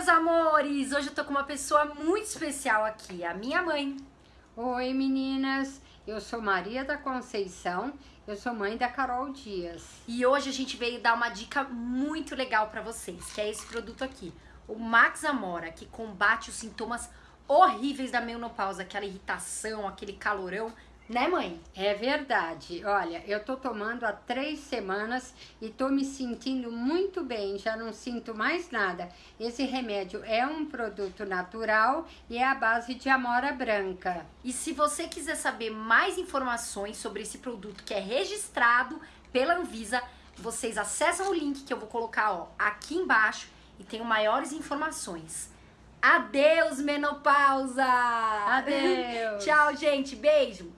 meus amores! Hoje eu tô com uma pessoa muito especial aqui, a minha mãe. Oi, meninas! Eu sou Maria da Conceição, eu sou mãe da Carol Dias. E hoje a gente veio dar uma dica muito legal pra vocês, que é esse produto aqui, o Max Amora, que combate os sintomas horríveis da menopausa, aquela irritação, aquele calorão né, mãe? É verdade. Olha, eu tô tomando há três semanas e tô me sentindo muito bem, já não sinto mais nada. Esse remédio é um produto natural e é a base de amora branca. E se você quiser saber mais informações sobre esse produto que é registrado pela Anvisa, vocês acessam o link que eu vou colocar ó, aqui embaixo e tenho maiores informações. Adeus, menopausa! Adeus! Tchau, gente. Beijo!